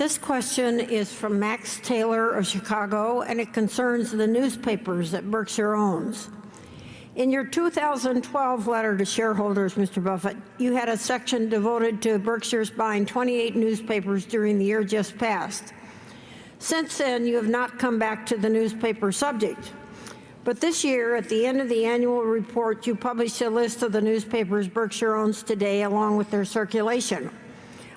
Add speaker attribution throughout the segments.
Speaker 1: This question is from Max Taylor of Chicago, and it concerns the newspapers that Berkshire owns. In your 2012 letter to shareholders, Mr. Buffett, you had a section devoted to Berkshire's buying 28 newspapers during the year just passed. Since then, you have not come back to the newspaper subject. But this year, at the end of the annual report, you published a list of the newspapers Berkshire owns today, along with their circulation.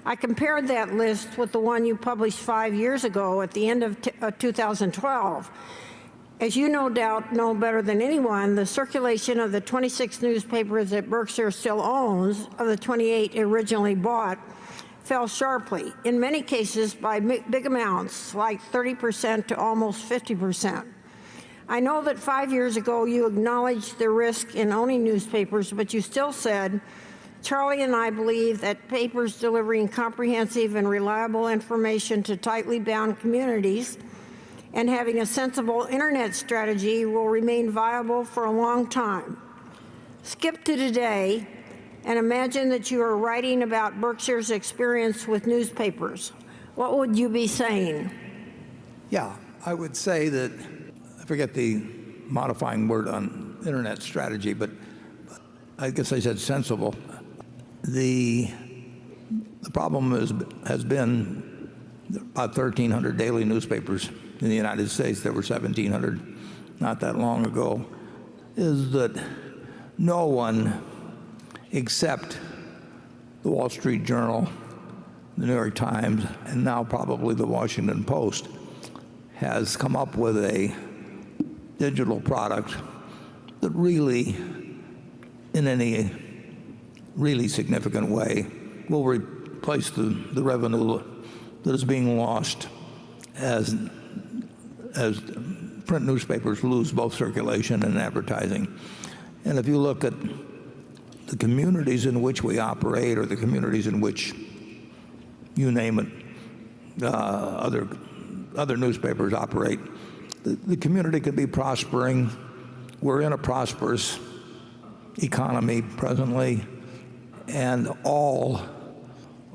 Speaker 1: I compared that list with the one you published five years ago at the end of uh, 2012. As you no doubt know better than anyone, the circulation of the 26 newspapers that Berkshire still owns, of the 28 originally bought, fell sharply, in many cases by big amounts, like 30% to almost 50%. I know that five years ago you acknowledged the risk in owning newspapers, but you still said Charlie and I believe that papers delivering comprehensive and reliable information to tightly bound communities and having a sensible internet strategy will remain viable for a long time. Skip to today and imagine that you are writing about Berkshire's experience with newspapers. What would you be saying?
Speaker 2: Yeah, I would say that, I forget the modifying word on internet strategy, but I guess I said sensible. The, the problem is, has been about 1,300 daily newspapers in the United States. There were 1,700 not that long ago. Is that no one except the Wall Street Journal, the New York Times, and now probably the Washington Post has come up with a digital product that really, in any really significant way will replace the, the revenue that is being lost as, as print newspapers lose both circulation and advertising. And if you look at the communities in which we operate or the communities in which you name it, uh, other, other newspapers operate, the, the community could be prospering. We're in a prosperous economy presently and all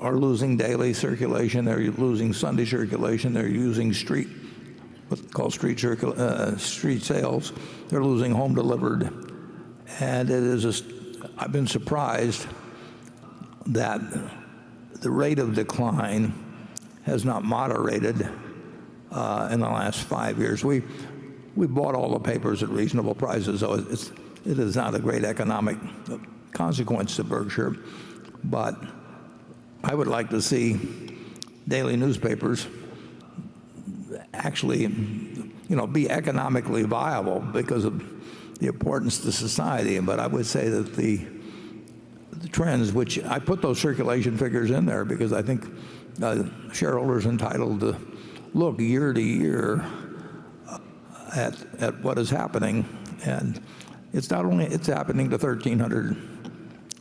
Speaker 2: are losing daily circulation. They're losing Sunday circulation. They're using street, what's called street, uh, street sales. They're losing home delivered. And it is, a, I've been surprised that the rate of decline has not moderated uh, in the last five years. We, we bought all the papers at reasonable prices, so it's, it is not a great economic consequence to Berkshire, but I would like to see daily newspapers actually you know, be economically viable because of the importance to society. But I would say that the, the trends, which I put those circulation figures in there because I think uh, shareholders entitled to look year to year at, at what is happening. And it's not only, it's happening to 1,300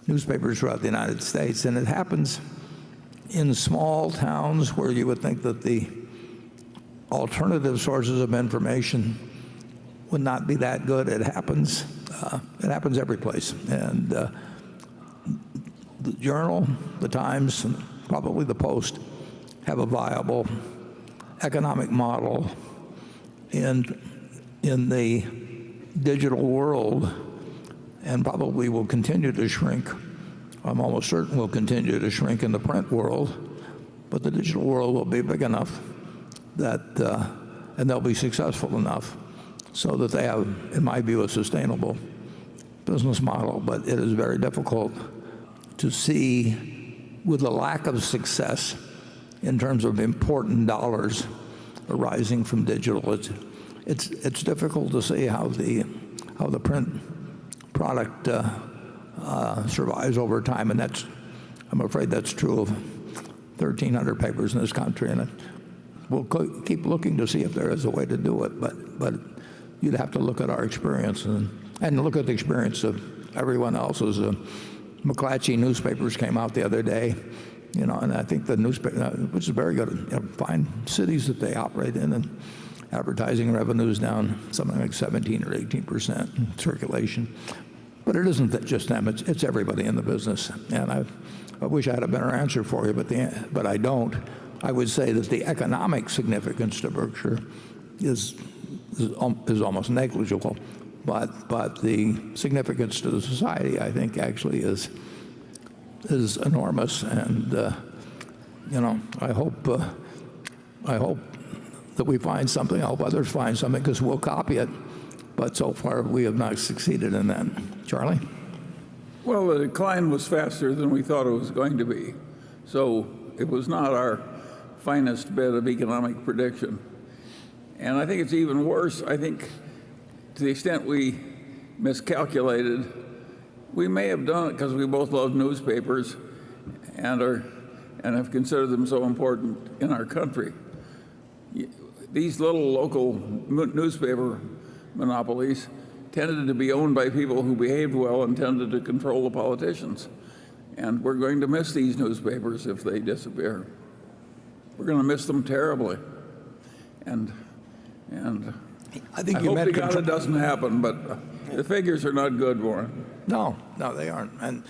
Speaker 2: newspapers throughout the United States, and it happens in small towns where you would think that the alternative sources of information would not be that good. It happens. Uh, it happens every place. And uh, the Journal, the Times, and probably the Post have a viable economic model in, in the digital world and probably will continue to shrink. I'm almost certain will continue to shrink in the print world, but the digital world will be big enough that, uh, and they'll be successful enough so that they have, in my view, a sustainable business model. But it is very difficult to see with the lack of success in terms of important dollars arising from digital. It's, it's, it's difficult to see how the, how the print product uh, uh, survives over time, and that's, I'm afraid that's true of 1,300 papers in this country, and we'll keep looking to see if there is a way to do it, but, but you'd have to look at our experience and, and look at the experience of everyone else's. Uh, McClatchy newspapers came out the other day, you know, and I think the newspaper, uh, which is very good, you know, fine cities that they operate in, and advertising revenues down something like 17 or 18 percent circulation. But it isn't just them, it's, it's everybody in the business. And I, I wish I had a better answer for you, but, the, but I don't. I would say that the economic significance to Berkshire is, is is almost negligible. But, but the significance to the society, I think, actually is, is enormous. And, uh, you know, I hope, uh, I hope that we find something, I hope others find something, because we'll copy it. But so far, we have not succeeded in that. Charlie?
Speaker 3: Well, the decline was faster than we thought it was going to be. So it was not our finest bit of economic prediction. And I think it's even worse. I think to the extent we miscalculated, we may have done it because we both love newspapers and are and have considered them so important in our country. These little local newspaper monopolies tended to be owned by people who behaved well and tended to control the politicians. And we're going to miss these newspapers if they disappear. We're going to miss them terribly. And, and
Speaker 2: I think
Speaker 3: I
Speaker 2: you
Speaker 3: hope
Speaker 2: meant
Speaker 3: to doesn't happen, but uh, the figures are not good, Warren.
Speaker 2: No, no, they aren't. And,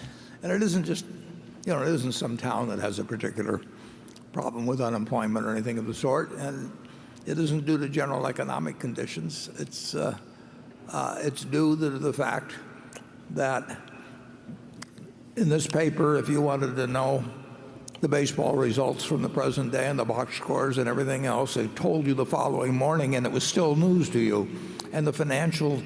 Speaker 2: and it isn't just, you know, it isn't some town that has a particular problem with unemployment or anything of the sort. And it isn't due to general economic conditions. It's, uh, uh, it's due to the fact that in this paper, if you wanted to know the baseball results from the present day and the box scores and everything else, they told you the following morning and it was still news to you. And the financial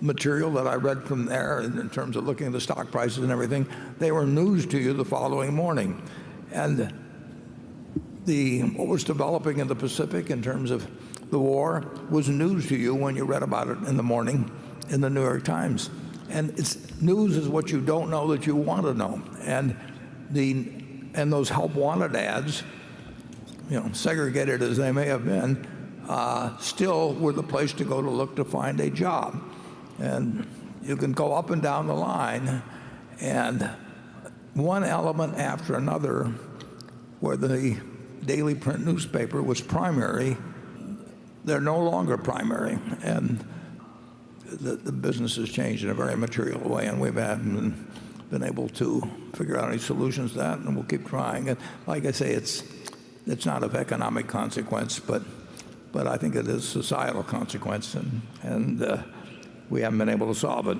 Speaker 2: material that I read from there in in terms of looking at the stock prices and everything, they were news to you the following morning. And the, what was developing in the Pacific in terms of the war was news to you when you read about it in the morning in the New York Times. And it's, news is what you don't know that you want to know. And, the, and those help wanted ads, you know, segregated as they may have been, uh, still were the place to go to look to find a job. And you can go up and down the line, and one element after another where the daily print newspaper was primary, they're no longer primary. And the, the business has changed in a very material way, and we've haven't been, been able to figure out any solutions to that, and we'll keep trying. And like I say, it's, it's not of economic consequence, but, but I think it is societal consequence, and, and uh, we haven't been able to solve it.